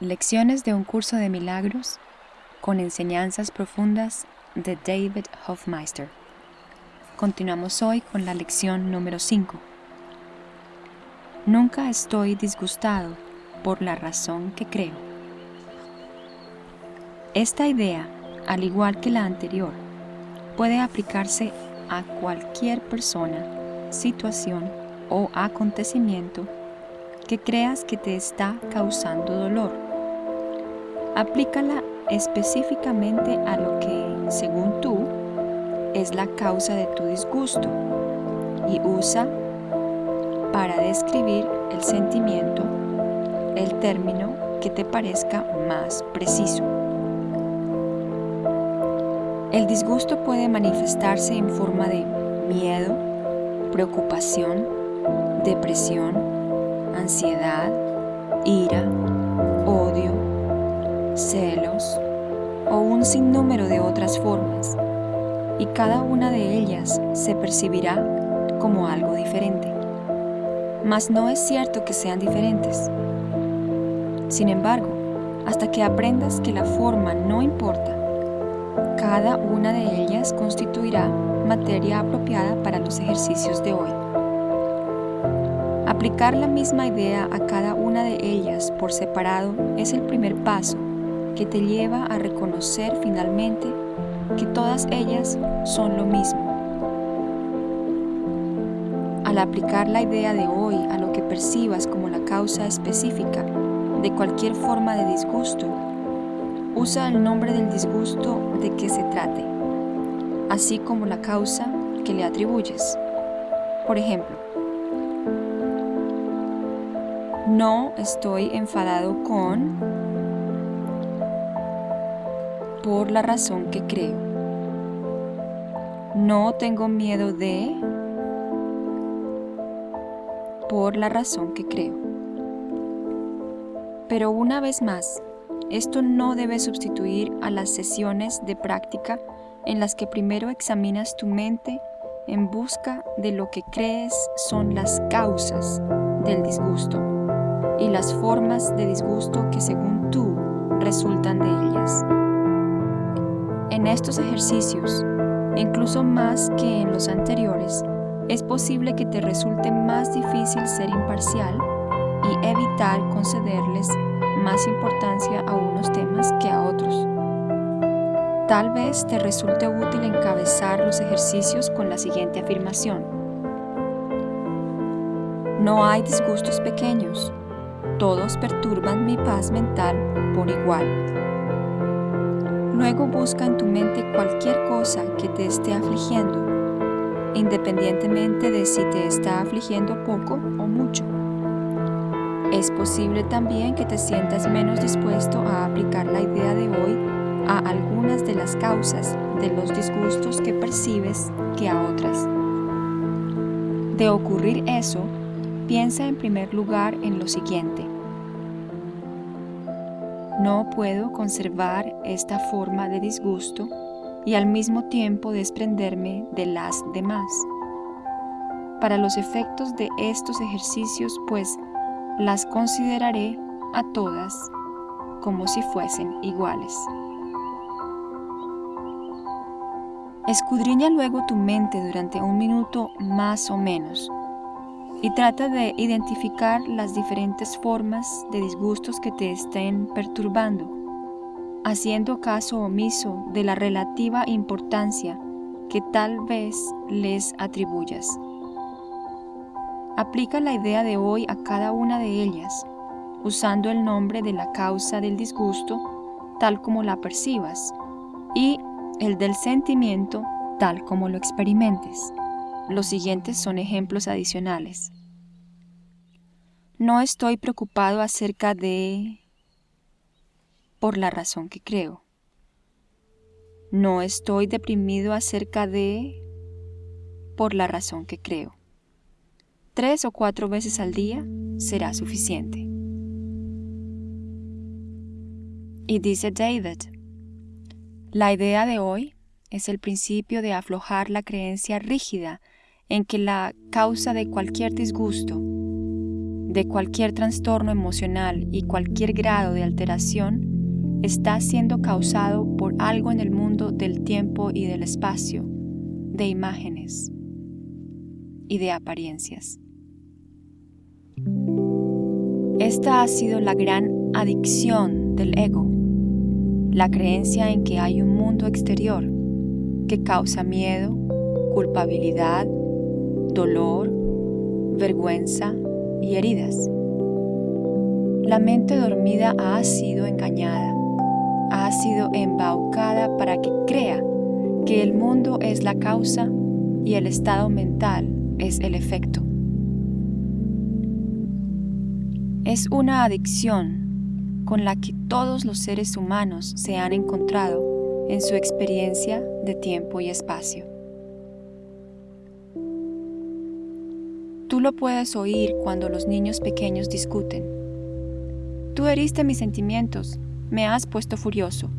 Lecciones de un curso de milagros con enseñanzas profundas de David Hofmeister. Continuamos hoy con la lección número 5. Nunca estoy disgustado por la razón que creo. Esta idea, al igual que la anterior, puede aplicarse a cualquier persona, situación o acontecimiento que creas que te está causando dolor Aplícala específicamente a lo que, según tú, es la causa de tu disgusto y usa para describir el sentimiento el término que te parezca más preciso. El disgusto puede manifestarse en forma de miedo, preocupación, depresión, ansiedad, ira, odio, celos o un sinnúmero de otras formas, y cada una de ellas se percibirá como algo diferente. Mas no es cierto que sean diferentes. Sin embargo, hasta que aprendas que la forma no importa, cada una de ellas constituirá materia apropiada para los ejercicios de hoy. Aplicar la misma idea a cada una de ellas por separado es el primer paso que te lleva a reconocer finalmente que todas ellas son lo mismo. Al aplicar la idea de hoy a lo que percibas como la causa específica de cualquier forma de disgusto, usa el nombre del disgusto de que se trate, así como la causa que le atribuyes. Por ejemplo, no estoy enfadado con por la razón que creo. No tengo miedo de por la razón que creo. Pero una vez más, esto no debe sustituir a las sesiones de práctica en las que primero examinas tu mente en busca de lo que crees son las causas del disgusto y las formas de disgusto que según tú resultan de ellas. En estos ejercicios, incluso más que en los anteriores, es posible que te resulte más difícil ser imparcial y evitar concederles más importancia a unos temas que a otros. Tal vez te resulte útil encabezar los ejercicios con la siguiente afirmación. No hay disgustos pequeños, todos perturban mi paz mental por igual. Luego busca en tu mente cualquier cosa que te esté afligiendo, independientemente de si te está afligiendo poco o mucho. Es posible también que te sientas menos dispuesto a aplicar la idea de hoy a algunas de las causas de los disgustos que percibes que a otras. De ocurrir eso, piensa en primer lugar en lo siguiente. No puedo conservar esta forma de disgusto y al mismo tiempo desprenderme de las demás. Para los efectos de estos ejercicios, pues, las consideraré a todas como si fuesen iguales. Escudriña luego tu mente durante un minuto más o menos y trata de identificar las diferentes formas de disgustos que te estén perturbando, haciendo caso omiso de la relativa importancia que tal vez les atribuyas. Aplica la idea de hoy a cada una de ellas, usando el nombre de la causa del disgusto tal como la percibas y el del sentimiento tal como lo experimentes. Los siguientes son ejemplos adicionales. No estoy preocupado acerca de... por la razón que creo. No estoy deprimido acerca de... por la razón que creo. Tres o cuatro veces al día será suficiente. Y dice David, la idea de hoy es el principio de aflojar la creencia rígida en que la causa de cualquier disgusto de cualquier trastorno emocional y cualquier grado de alteración está siendo causado por algo en el mundo del tiempo y del espacio, de imágenes y de apariencias. Esta ha sido la gran adicción del ego, la creencia en que hay un mundo exterior que causa miedo, culpabilidad, dolor, vergüenza y heridas. La mente dormida ha sido engañada, ha sido embaucada para que crea que el mundo es la causa y el estado mental es el efecto. Es una adicción con la que todos los seres humanos se han encontrado en su experiencia de tiempo y espacio. Tú lo puedes oír cuando los niños pequeños discuten. Tú heriste mis sentimientos, me has puesto furioso.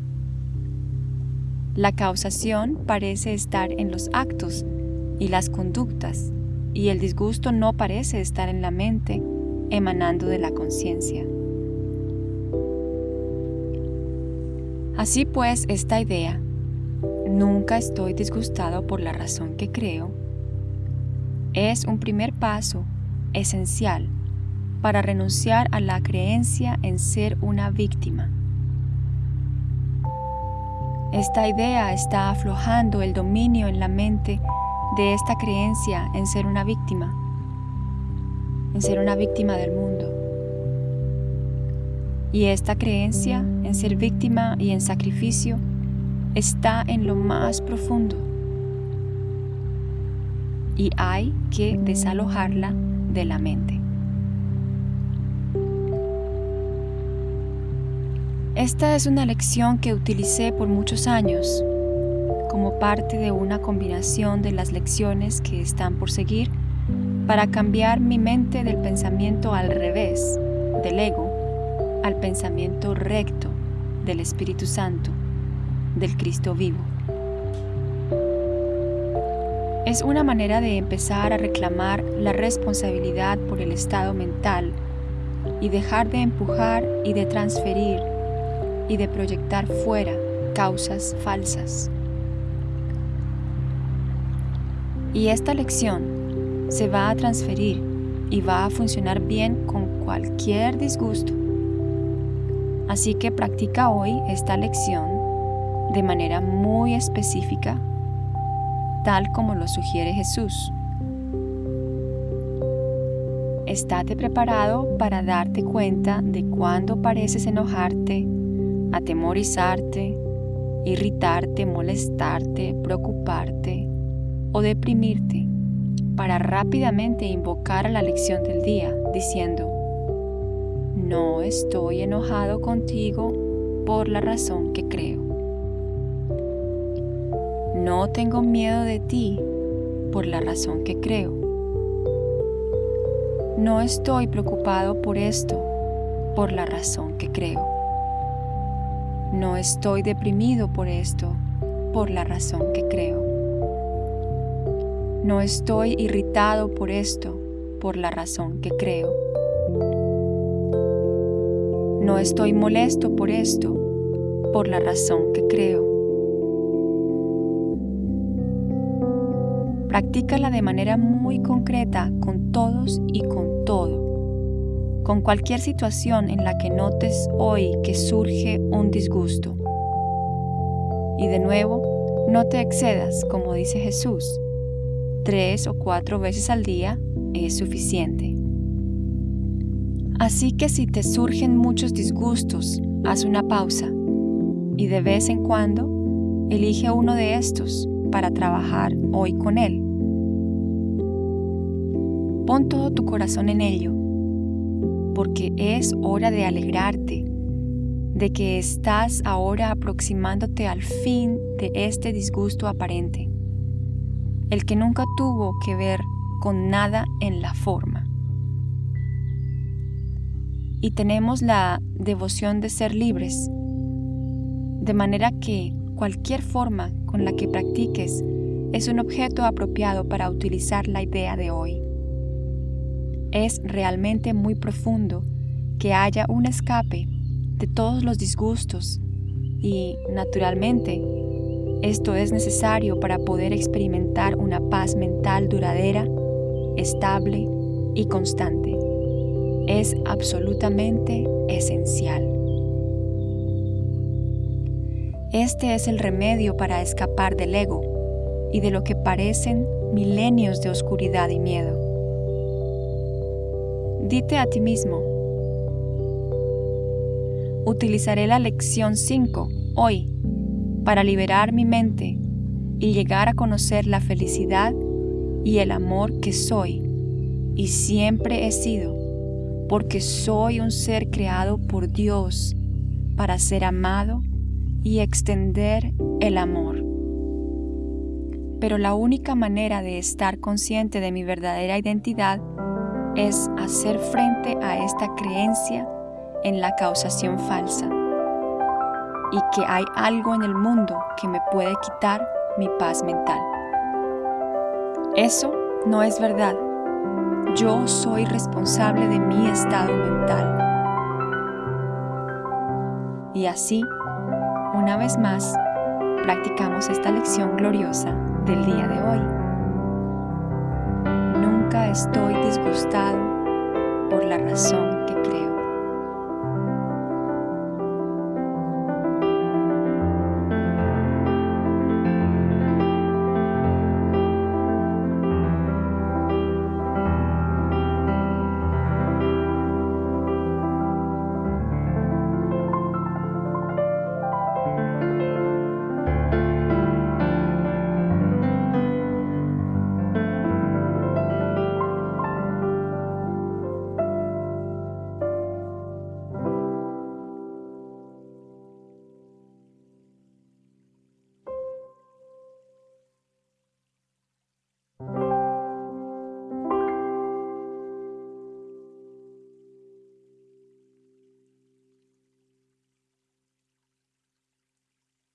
La causación parece estar en los actos y las conductas, y el disgusto no parece estar en la mente, emanando de la conciencia. Así pues, esta idea, nunca estoy disgustado por la razón que creo, es un primer paso esencial para renunciar a la creencia en ser una víctima. Esta idea está aflojando el dominio en la mente de esta creencia en ser una víctima, en ser una víctima del mundo. Y esta creencia en ser víctima y en sacrificio está en lo más profundo y hay que desalojarla de la mente. Esta es una lección que utilicé por muchos años como parte de una combinación de las lecciones que están por seguir para cambiar mi mente del pensamiento al revés, del ego, al pensamiento recto del Espíritu Santo, del Cristo vivo. Es una manera de empezar a reclamar la responsabilidad por el estado mental y dejar de empujar y de transferir y de proyectar fuera causas falsas. Y esta lección se va a transferir y va a funcionar bien con cualquier disgusto. Así que practica hoy esta lección de manera muy específica tal como lo sugiere Jesús. Estate preparado para darte cuenta de cuando pareces enojarte, atemorizarte, irritarte, molestarte, preocuparte o deprimirte para rápidamente invocar a la lección del día diciendo, no estoy enojado contigo por la razón que creo. No tengo miedo de ti por la razón que creo. No estoy preocupado por esto por la razón que creo. No estoy deprimido por esto por la razón que creo. No estoy irritado por esto por la razón que creo. No estoy molesto por esto por la razón que creo. Practícala de manera muy concreta con todos y con todo. Con cualquier situación en la que notes hoy que surge un disgusto. Y de nuevo, no te excedas, como dice Jesús. Tres o cuatro veces al día es suficiente. Así que si te surgen muchos disgustos, haz una pausa y de vez en cuando elige uno de estos para trabajar hoy con Él. Pon todo tu corazón en ello, porque es hora de alegrarte de que estás ahora aproximándote al fin de este disgusto aparente, el que nunca tuvo que ver con nada en la forma. Y tenemos la devoción de ser libres, de manera que cualquier forma con la que practiques es un objeto apropiado para utilizar la idea de hoy. Es realmente muy profundo que haya un escape de todos los disgustos y, naturalmente, esto es necesario para poder experimentar una paz mental duradera, estable y constante. Es absolutamente esencial. Este es el remedio para escapar del ego y de lo que parecen milenios de oscuridad y miedo. Dite a ti mismo, utilizaré la lección 5 hoy para liberar mi mente y llegar a conocer la felicidad y el amor que soy y siempre he sido, porque soy un ser creado por Dios para ser amado y extender el amor. Pero la única manera de estar consciente de mi verdadera identidad es hacer frente a esta creencia en la causación falsa y que hay algo en el mundo que me puede quitar mi paz mental. Eso no es verdad. Yo soy responsable de mi estado mental. Y así, una vez más, practicamos esta lección gloriosa del día de hoy. Nunca estoy disgustado por la razón que creo.